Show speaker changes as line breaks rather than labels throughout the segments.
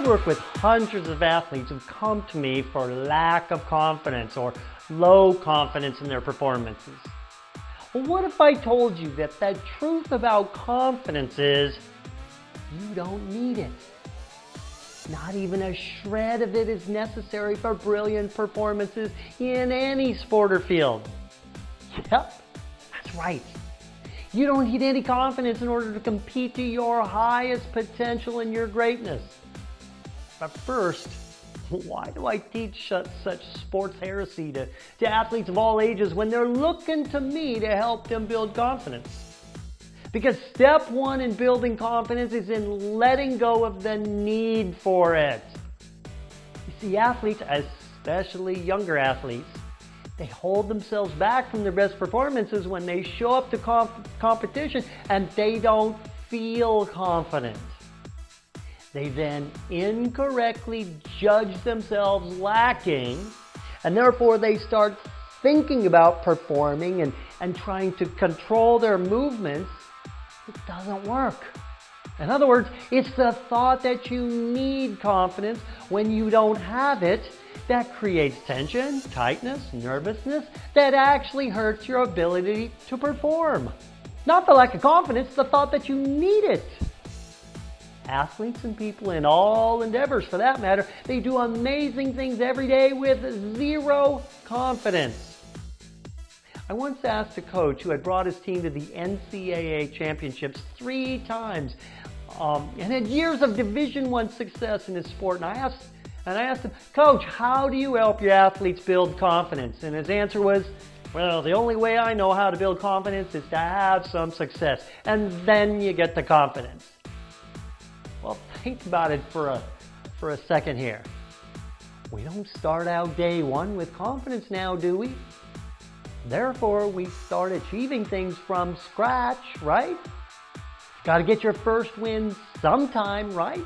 I've worked with hundreds of athletes who've come to me for lack of confidence or low confidence in their performances. Well, what if I told you that the truth about confidence is you don't need it? Not even a shred of it is necessary for brilliant performances in any sport or field. Yep, that's right. You don't need any confidence in order to compete to your highest potential and your greatness. But first, why do I teach such, sports heresy to, to athletes of all ages when they're looking to me to help them build confidence? Because step one in building confidence is in letting go of the need for it. You see, athletes, especially younger athletes, they hold themselves back from their best performances when they show up to comp competition and they don't feel confident. They then incorrectly judge themselves lacking and therefore they start thinking about performing and, and trying to control their movements. It doesn't work. In other words, it's the thought that you need confidence when you don't have it that creates tension, tightness, nervousness that actually hurts your ability to perform. Not the lack of confidence, the thought that you need it. Athletes and people in all endeavors for that matter, they do amazing things every day with zero confidence. I once asked a coach who had brought his team to the NCAA championships three times um, and had years of Division One success in his sport. And I asked and I asked him, Coach, how do you help your athletes build confidence? And his answer was, well, the only way I know how to build confidence is to have some success. And then you get the confidence. Think about it for a, for a second here. We don't start out day one with confidence now, do we? Therefore, we start achieving things from scratch, right? Got to get your first win sometime, right?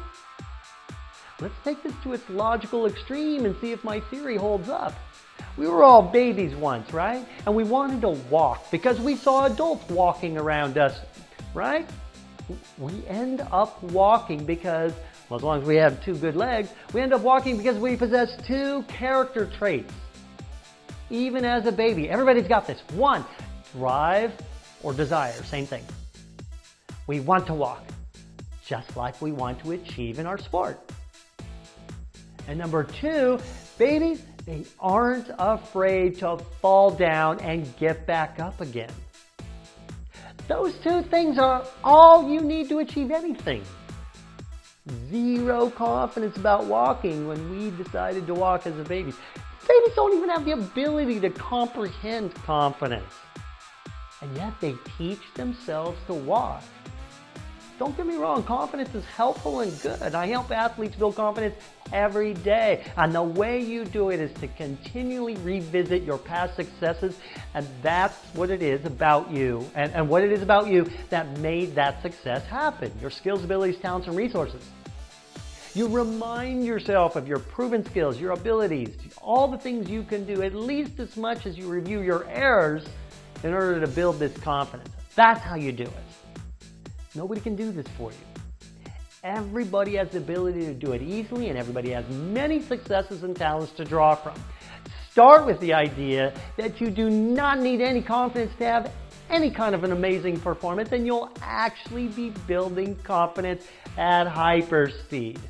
Let's take this to its logical extreme and see if my theory holds up. We were all babies once, right? And we wanted to walk because we saw adults walking around us, right? We end up walking because, well, as long as we have two good legs, we end up walking because we possess two character traits. Even as a baby, everybody's got this. One, drive or desire, same thing. We want to walk, just like we want to achieve in our sport. And number two, babies, they aren't afraid to fall down and get back up again. Those two things are all you need to achieve anything. Zero confidence about walking when we decided to walk as a baby. Babies don't even have the ability to comprehend confidence. And yet they teach themselves to walk. Don't get me wrong, confidence is helpful and good. I help athletes build confidence every day. And the way you do it is to continually revisit your past successes. And that's what it is about you and, and what it is about you that made that success happen. Your skills, abilities, talents, and resources. You remind yourself of your proven skills, your abilities, all the things you can do at least as much as you review your errors in order to build this confidence. That's how you do it. Nobody can do this for you. Everybody has the ability to do it easily and everybody has many successes and talents to draw from. Start with the idea that you do not need any confidence to have any kind of an amazing performance and you'll actually be building confidence at hyper speed.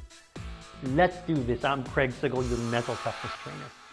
Let's do this. I'm Craig Sigl, your mental toughness trainer.